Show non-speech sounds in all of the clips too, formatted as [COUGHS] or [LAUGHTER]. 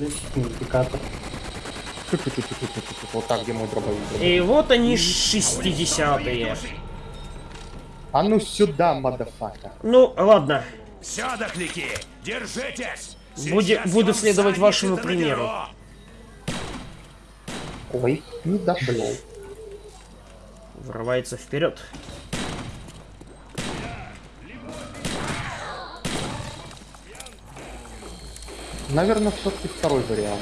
различных модификаторов. Вот так, где мой дробовик. И вот они 60-е. А ну сюда, мадафака. Ну, ладно. Все, дохляки, держитесь! Буди- буду следовать вашему примеру. Ой, не дошло. Врывается вперед. Наверное, все-таки второй вариант.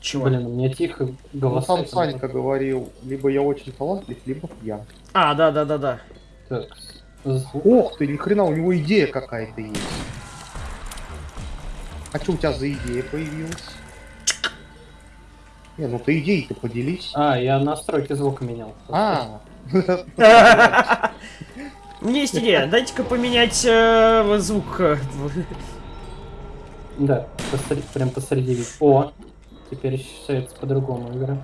Чего? Блин, у меня тихо Ну, голоса. сам Санька говорил, либо я очень талантлив, либо пьян. А, да, да, да, да. Так. Ох ты, ни хрена, у него идея какая-то есть. А что у тебя за идея появилась? Не, ну ты идеей-то поделись. А, я настройки звука менял. А, [LAUGHS] меня есть идея. Дайте-ка поменять э, звук. Да, посреди, прям посреди. О, теперь ощущается по-другому игра.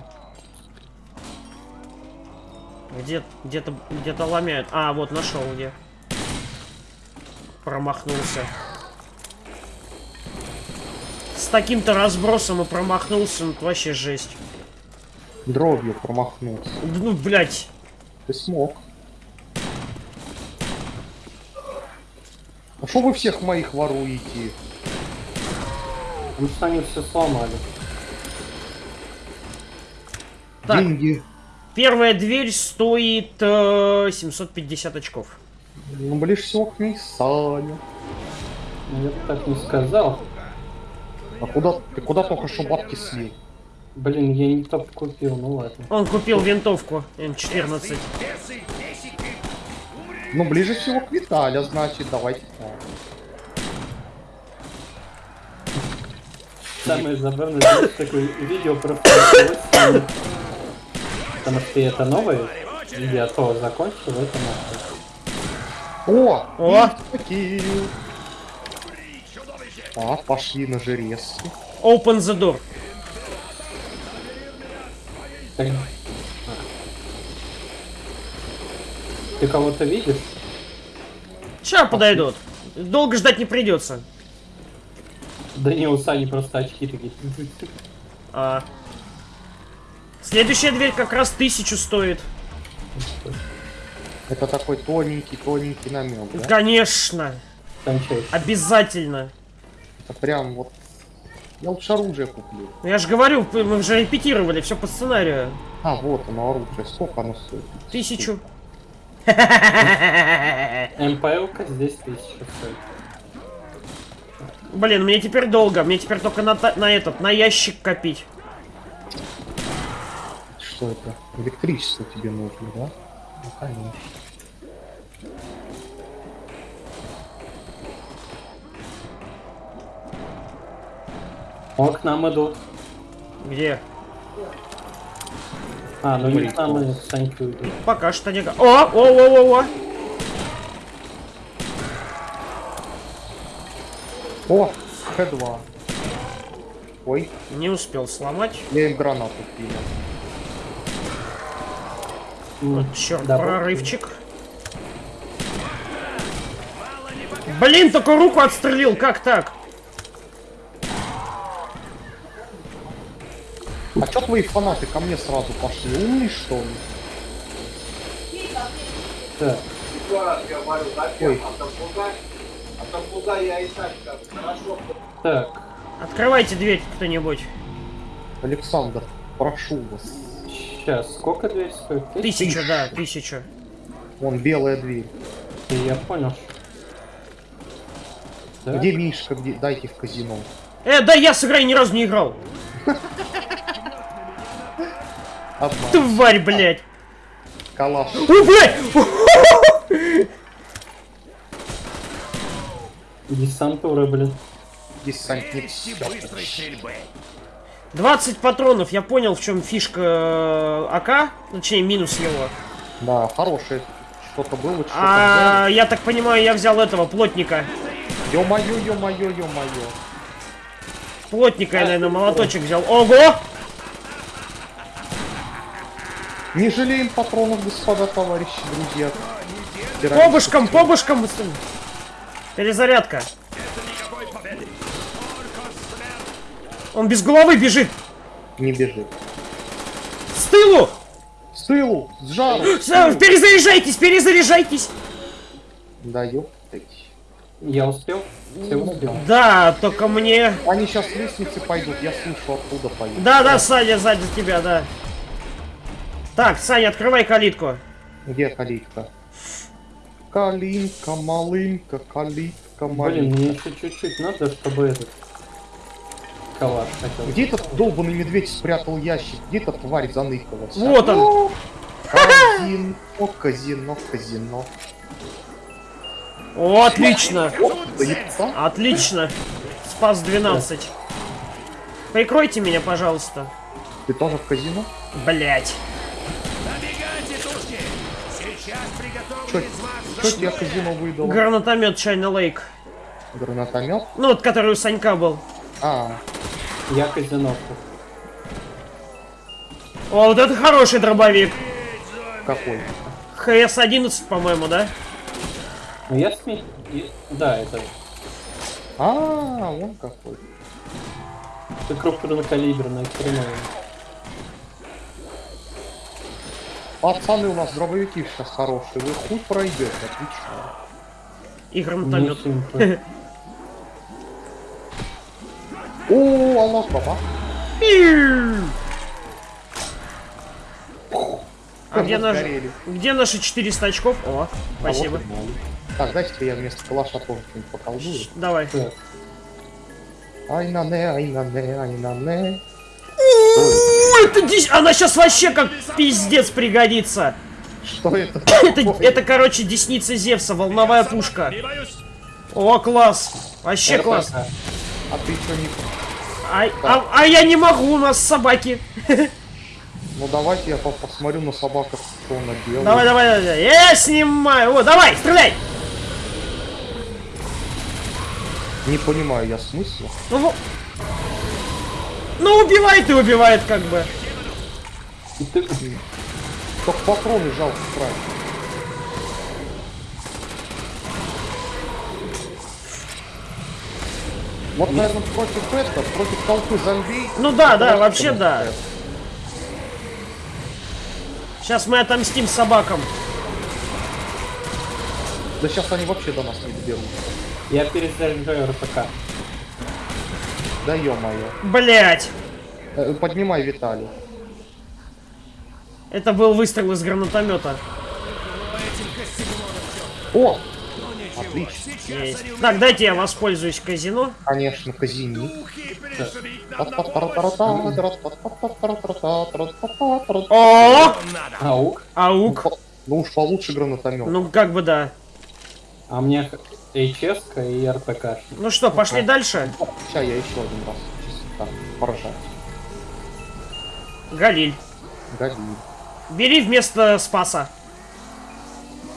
Где, где-то, где-то ломяют. А, вот нашел где. Промахнулся. С таким-то разбросом и промахнулся, ну это вообще жесть. дробью промахнулся. Ну, блядь. Ты смог. А что вы всех моих воруете? Что они все сломали. Так. Деньги. Первая дверь стоит э, 750 очков. Ну, ближе всего к ней Саня. Ну, я бы так не сказал. А куда, ты куда только что бабки слил? Блин, я не топ купил, ну ладно. Он купил винтовку М14. Бесы, бесики, Ну, ближе всего к Виталя, значит, давайте так. Самое забавное, знаешь, такое видео про. Потому что это новое видео, а то закончил, это нахуй. О! О! Окей. А, пошли на жерезки. Open the door. Ты кого-то видишь? Сейчас подойдут. Долго ждать не придется. Да не, у Сани просто очки такие. А. Следующая дверь как раз тысячу стоит. Это такой тоненький, тоненький намек, да? Конечно. Кончаешь. Обязательно. Это прям вот... Я лучше оружие куплю. Ну, Я же говорю, мы уже репетировали, все по сценарию. А, вот оно оружие. Сколько оно стоит? Тысячу. МПЛ-ка здесь тысяча стоит. Блин, мне теперь долго. Мне теперь только на, на этот, на ящик копить. Что это? Электричество тебе нужно, да? Ну, конечно. О, к нам идут. Где? А, ну не к нам, идут. Пока что не... О, о, о, о, о. О, Х2. Ой, Не успел сломать. я им гранату кинул. М, Черт, да, прорывчик. Блин, только руку отстрелил, как так? А чё твои фанаты ко мне сразу пошли? Умный что ли? Так, Ой, так. Открывайте дверь кто-нибудь. Александр, прошу вас. Сейчас, сколько дверь стоит? Тысяча? Тысячу, да, тысячу. Вон белая дверь. Я понял. Так. Где Мишка? Где? Дайте в казино. Э, да я с игрой ни разу не играл. Тварь, блядь. Калаш. О, блядь! [LAUGHS] Десантура, блин. Десантник. Вести всё. быстрой стрельбы. 20 патронов, я понял, в чем фишка э, АК, точнее минус его. Да, хорошее. Что-то было, что-то А я так понимаю, я взял этого плотника. Ё-моё, ё-моё, ё-моё. Плотника я, наверное, молоточек взял. Ого! Не жалеем патронов, господа товарищи, друзья. Побышком, побышком! Перезарядка. Он без головы бежит! Не бежит. С тылу! С тылу! С жару! [GASPS] с тылу. Перезаряжайтесь, перезаряжайтесь! Да ёптать. Я успел? Все успел. Да, только мне... Они сейчас с лестницы пойдут, я слышу, оттуда пойдут. Да, да, Саня сзади тебя, да. Так, Саня, открывай калитку. Где калитка? Калинка, малинка, калитка, Блин, малинка. мне еще чуть-чуть надо, чтобы этот... Калаш хотел. Где этот долбанный медведь спрятал ящик? Где эта тварь заныкалась? Вот он. Казино, казино, казино. О, отлично. Отлично. Спас 12. Прикройте меня, пожалуйста. Ты тоже в казино? Блять. Набегайте, тушки! Сейчас приготовлю из вас Что тебе казино выдало? Гранатомет Чайна Лейк. Гранатомет? Ну, вот который у Санька был. А, Я казино. О, вот это хороший дробовик. какой? ХС-11, по-моему, да? Ну я сме... Да, это... А, он какой. Это крупнокалиберная хреновая. Пацаны, у нас дробовики сейчас хорошие. Вы хуй пройдете, отлично. И гранатомет. [LAUGHS] О, аллах, баба. А где, наш... Сгорели. где наши 400 очков? О, А спасибо. Так, дайте я вместо калаша тоже что-нибудь поколдую. Давай. Ай на не, ай на не, ай на не. Это дичь- Она сейчас вообще как пиздец пригодится. Что это? [COUGHS] Это, это, короче, десница Зевса, волновая пушка. О, класс. Вообще РПК. класс. А ты что не... А, а- а я не могу, у нас собаки. [LAUGHS] Ну давайте я по- посмотрю на собаку, что она делает. Давай, давай, давай. Я снимаю. О, давай, стреляй. Не понимаю я смысла. Ну, во- ну убивает и убивает, как бы. и ты- Только патроны жалко тратить. Вот, наверное, против этого, против толпы зомби. Ну да, да, вообще да. Сейчас мы отомстим собакам. Да сейчас они вообще до нас не доберут. Я перезаряжаю РПК. Да ё-моё. Блять. Э, Поднимай Виталий. Это был выстрел из гранатомета. О! Ну Отлично. Есть. Так, дайте я воспользуюсь казино. Конечно, на О. Аук. аук. Ну уж получше гранатомет. Ну как бы да. А мне HS и РПК. Ну что, пошли дальше? Сейчас я еще один раз поражать. Галиль. Галиль. Бери вместо Спаса.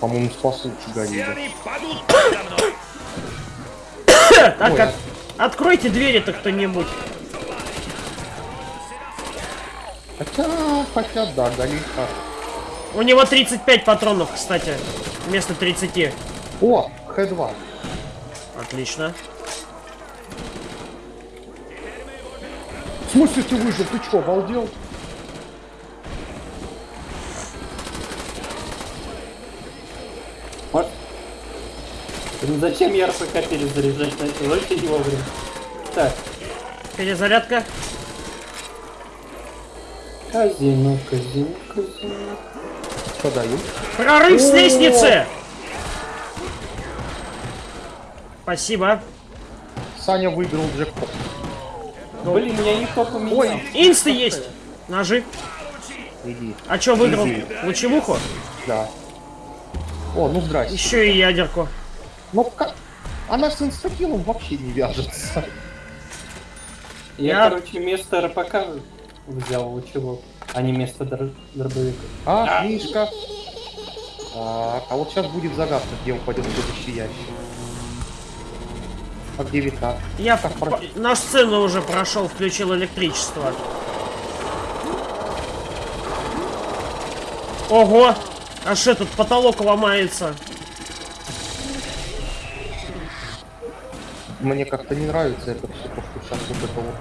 По-моему, спас лучше Галиля. мной. Так, Ой. от- откройте двери-то кто-нибудь. Хотя, хотя, да, Галиль. У него 35 патронов, кстати, вместо 30. О, Х2. Отлично. В смысле ты выжил? Ты что, обалдел? Вот. Блин, Зачем я РПК перезаряжать начал? Очень не вовремя. Так, Перезарядка. казино, казино, казино. Что даю? Прорыв с О! лестницы! Спасибо. Саня выиграл джекпот. Блин, меня никто поменял. Ой. Инсты есть. Ножи. Иди. А чё выиграл? Иди. Лучевуху? Да. О, ну здрасте. Еще и ядерку. Ну как? Она с инстакилом вообще не вяжется. Я, Я- короче, вместо РПК взял лучевого, а не вместо др- дробовика. А, Мишка. Так, а вот сейчас будет загадка, где упадет следующий ящик. А Вита? Я Так, про- на сцену уже прошел, включил электричество. Ого! Аж этот потолок ломается. Мне как-то не нравится это все, то, что сейчас вот это вот.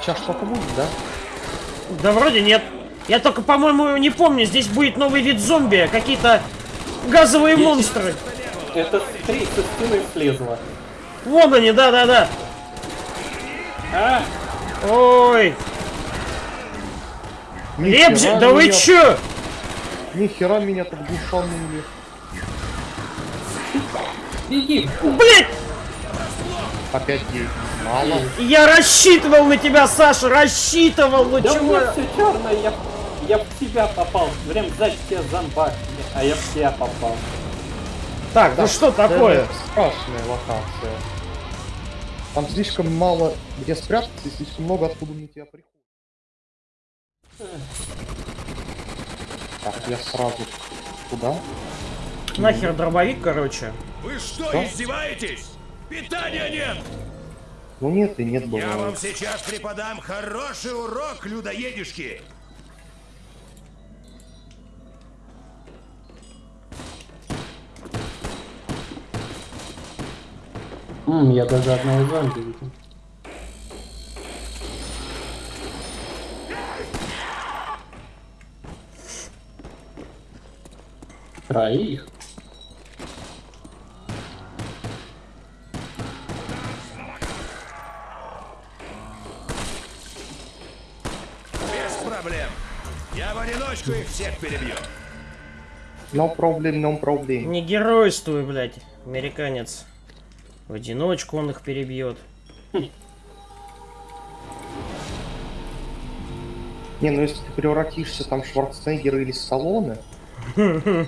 Сейчас что-то будет, да? Да вроде нет. Я только, по-моему, не помню, здесь будет новый вид зомби, какие-то газовые монстры. Это три со стены слезла. Вон они, да-да-да. А, Ой, Нихера Лебзи, да вы чё? Нихера меня тут душанули. беги. Блять, Опять гей. Мало. я рассчитывал на тебя, Саша, рассчитывал, ну Да у чего? меня все черное, я, я в тебя попал. Прям сзади тебя зомбак, а я в тебя попал. Так, ну что такое? Страшная локация. Там слишком мало где спрятаться и слишком много откуда на тебя приходит. Так, я сразу туда. Нахер дробовик, короче. Вы что, Что? издеваетесь? Питания нет! Ну нет и нет было. Я вам сейчас преподам хороший урок, людоедишки! М, я даже одного зомби видел. Троих? Без проблем. Я в одиночку их всех перебью. No problem, no problem. Не геройствуй, блядь, американец. В одиночку он их перебьет. Не, ну если ты превратишься там в Шварценеггера или Сталлоне... Ну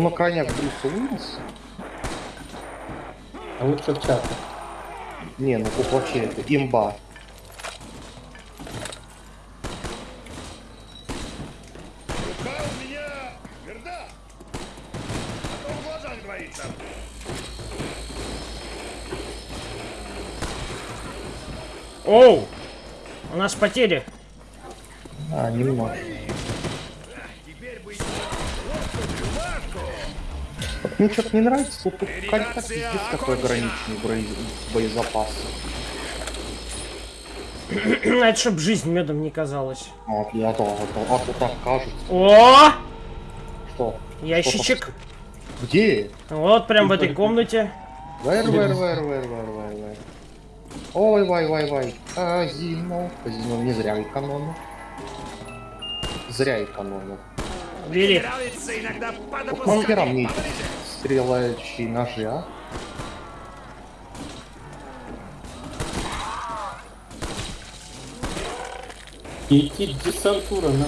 на крайняк Брюса Уиллиса. А лучше в чате. Не, ну тут вообще это имба. Рука у меня тверда. А то в глазах двоится. Оу! У нас потери. А, немного. Теперь бы рубашку. Вот Мне что-то не нравится, тут, тут контакт Передация пиздец какой ограниченный боез- боезапас. [CLEARS THROAT] Это чтоб жизнь медом не казалась. Вот, я то, а то, так кажется. О! Что? Ящичек. Где? Вот прям в этой комнате. Вэр, вэр, вэр, вэр, вэр, вэр. Ой, вай, вай, вай. Казино. Казино не зря экономил. Зря экономил. Бери. Иногда Нахера подопускать. мне эти стрелающие ножи, а? Идти десантура на...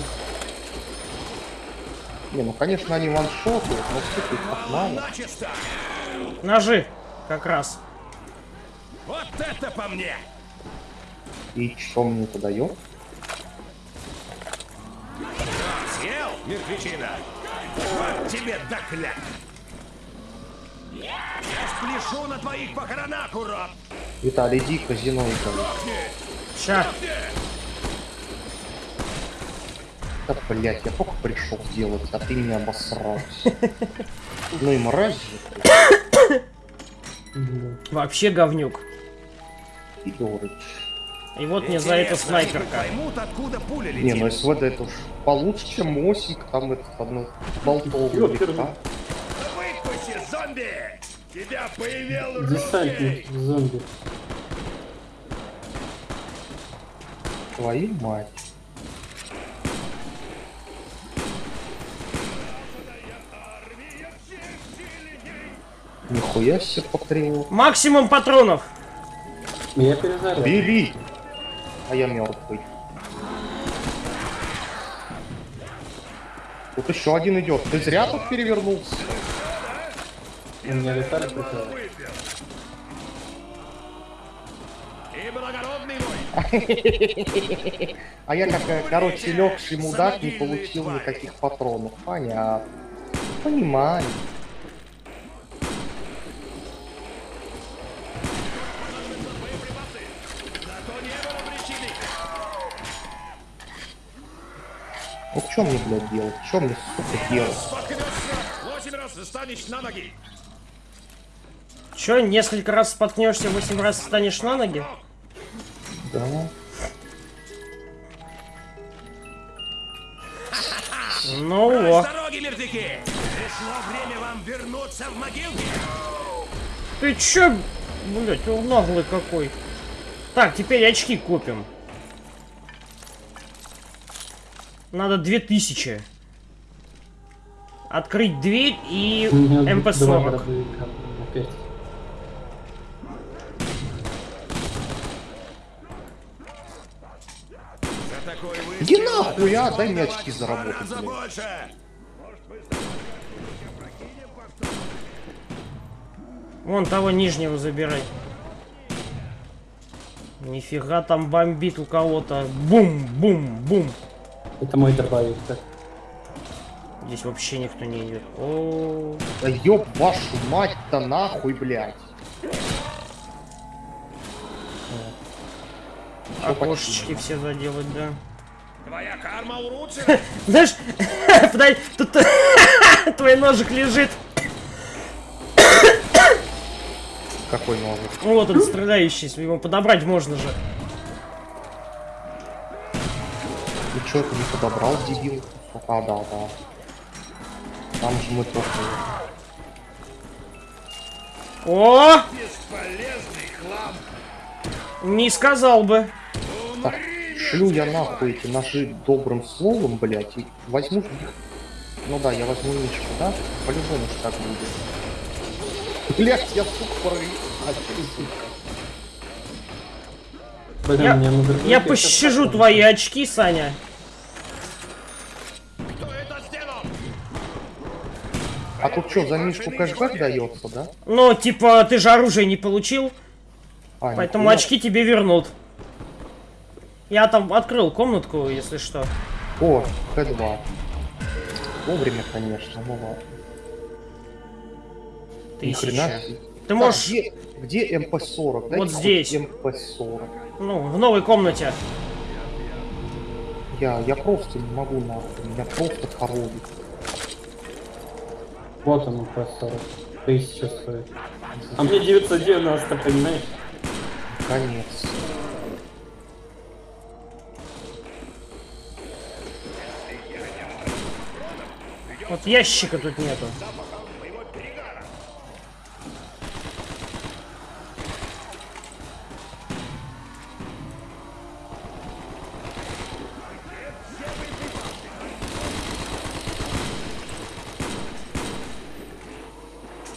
Не, ну конечно они ваншотают, но. Начисто. Ножи. Как раз. Вот это по мне. И что мне это дает? Съел, мертвечина? Вот тебе докляк. Я спляшу на твоих похоронах, урод! Виталий, иди казино Виталий. Ща. Да, блять, я только пришел делать, а ты меня обосрался. [LAUGHS] Ну и мразь Вообще говнюк. Егорыч. И вот мне за это снайперка. Поймут, откуда пуля Не, летит. ну СВД это уж получше, чем Мосик, там этот одно болтовый легка. Выпусти, зомби! Тебя появил Десантник руки! зомби. Твою мать. Нихуя себе патриот. Максимум патронов. Я перезаряд. Бери! А я мертвый. Тут еще один идет. Ты зря тут перевернулся. У меня Виталий пришел. И благородный мой! А я как, э, короче, легший мудак не получил никаких патронов. Понятно. Понимаю. Зато не было причины! Ну что мне, блядь, делать? Что мне, сука, делать? Чё, несколько раз споткнешься, восемь раз встанешь на ноги? Да. Ну Прочь о. с дороги, мертвяки! Пришло время вам вернуться в могилки! Ты чё, блять, он наглый какой. Так, теперь очки купим. Надо 2000. Открыть дверь и У меня два МП-40. дробовика опять. За такой выстрел Иди нахуй, а, дай мне очки заработать, блядь. Вон того нижнего забирай. Нифига там бомбит у кого-то. Бум, бум, бум. Это мой дробовик. так. Здесь вообще никто не идет. О, Да ёб вашу мать-то нахуй, блядь. окошечки все заделать, да. Твоя карма уродца! Знаешь, [LAUGHS] подай, тут [LAUGHS] твой ножик лежит. Какой ножик? Вот он стреляющий, его подобрать можно же. Чё, ты не подобрал, дебил? А, да, да. Там же мы только... О, Бесполезный хлам. не сказал бы. Так, шлю я нахуй эти ножи добрым словом, блядь, и возьму. Ну да, я возьму мишку, да? По-любому ж так будет. Блядь, я сука порви. А, Я, я пощажу твои очки, Саня. А тут что, за мишку кэшбэк дается, да? Ну, типа, ты же оружие не получил, А, поэтому нихуя. очки тебе вернут. Я там открыл комнатку, если что. О, Х2. Вовремя, конечно, ну ладно. Тысяча. Ты Так, можешь, где, где МП-40? Дайте Вот здесь. МП-40. ну, в новой комнате. Я, я просто не могу нахуй, меня просто коровит. Вот он по 40 тысяч стоит. А мне 990, понимаешь? Конец. Вот ящика тут нету.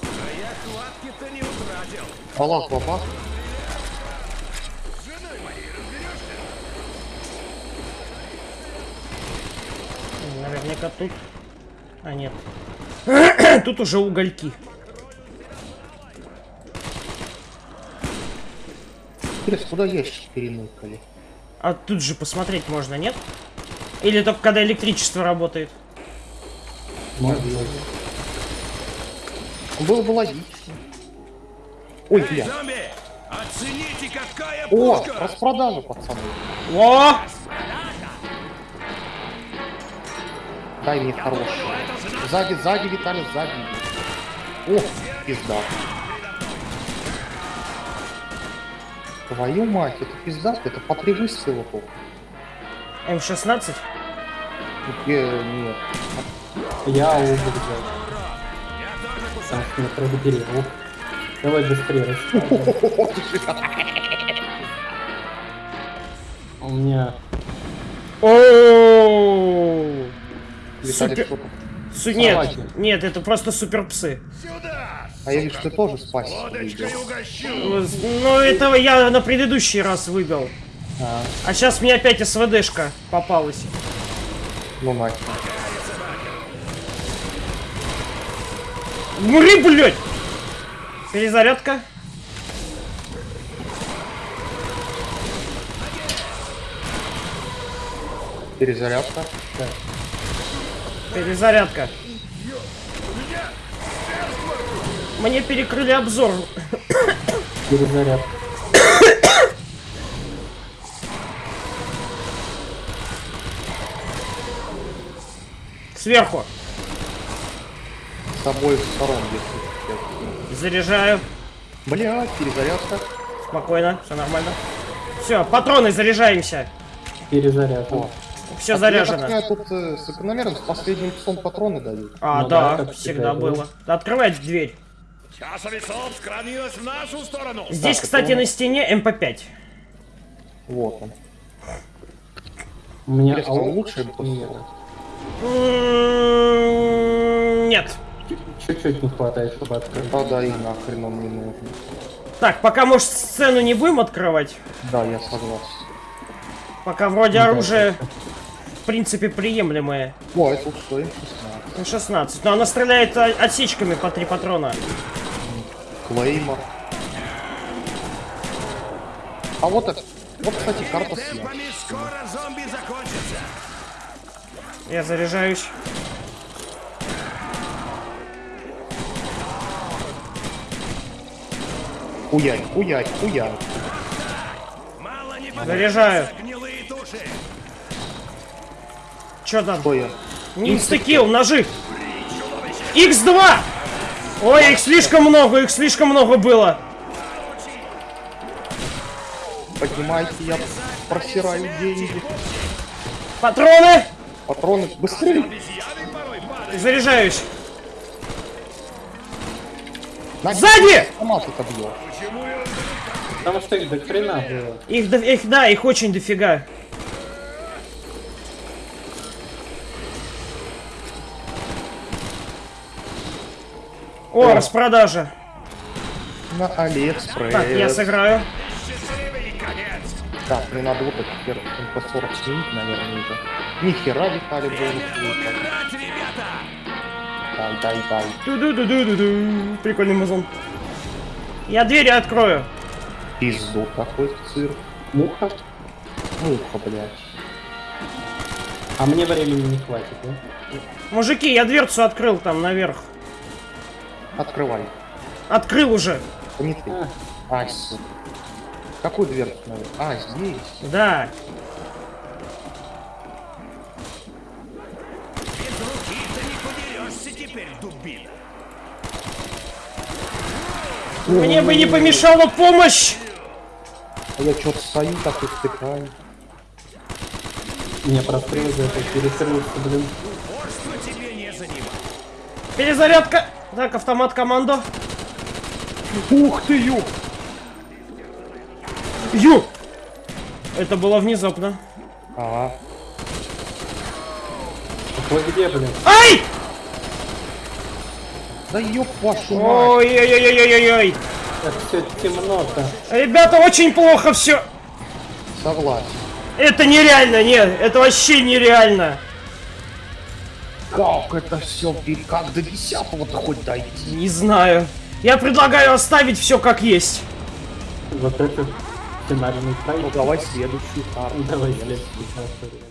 А я хватки-то не Балах бабах. Наверняка тут. А нет. [CLEARS THROAT] тут уже угольки. Интересно, куда ящики переныкали? А тут же посмотреть можно, нет? Или только когда электричество работает? Быть. Было бы логично. Ой, бля. Оцените, какая О, распродажа, пацаны. О! Дай мне хорошую. Сзади, сзади, Виталий, сзади. О, пизда. Твою мать, это пизда, это по три выстрела только. М16? Э, нет. Я взял. Потому что меня пробудили. Ух. Давай быстрее. У меня Супер- Нет, нет, это просто супер псы. А я вижу, ты тоже угощу! Ну, этого я на предыдущий раз выбил. а, А сейчас мне опять СВДшка попалась. Ну нахер. Мри, блядь! Перезарядка. Перезарядка. Перезарядка. Мне перекрыли обзор. перезаряд. Сверху. С обоих сторон, если. Заряжаю. Блядь, перезарядка. Спокойно, все нормально. Все, патроны заряжаемся. Перезаряжен. Все Я заряжено. понимаю, тут э, закономерно с последним псом патроны дают. А, Ну да, да, всегда было. было. Открывай дверь. Чаша весов склонилась в нашу сторону. Здесь, Так, кстати, на стене МП5. Вот он. У меня АУ лучше МП-40? нет. М, Нет. Чуть-чуть не хватает, чтобы открыть. Да, да, и нахрен он не нужен. Так, пока, может, сцену не будем открывать. Да, я согласен. Пока вроде оружие, в принципе, приемлемое. О, это что, М16. Ну, 16. Но она стреляет отсечками по три патрона. Клеймор. А вот это, вот, кстати, карта закончатся. Я заряжаюсь. Хуярь, хуярь, хуярь. Заряжаю. Чё там? Что я? Инстакил, ножи. X2! Ой, их слишком много, их слишком много было. Поднимайте, я просираю деньги. Патроны! Патроны, быстрее! Заряжаюсь. На, Сзади! Автомат это бьет. Потому что их до хрена было. Их, до- их, да, их очень дофига. О, распродажа. На Алиэкспресс. Так, я сыграю. Счастливый конец. Так, мне надо вот этот первый МП-40 сменить, наверное, уже. Нихера Виталий был! Дай, дай, дай. Ду-ду-ду-ду-ду. Прикольный музон. Я двери открою. Пизду такой цирк. Муха. Муха, блядь. А мне времени не хватит, да? Мужики, я дверцу открыл там наверх. Открывай. Открыл уже. Не ты. А, сука. Какую дверцу? А, здесь. Да. Мне бы не помешала помощь. А я что-то стою так и втыкаю. Мне прострелы за это перестрелиться, блин. Перезарядка. Так, автомат командо. Ух ты, ё! Ю! Это было внезапно. Ага. Так вы где, блин? Ай! Да ёб вашу. Ой-ой-ой-ой-ой-ой. Как все темно-то. Ребята, очень плохо все. Согласен. Это нереально, нет, это вообще нереально. Как это все, как до десятого-то хоть дойти? Не знаю. Я предлагаю оставить все как есть. Вот это сценарийный Ну проект. давай следующую карту. Давай следующий.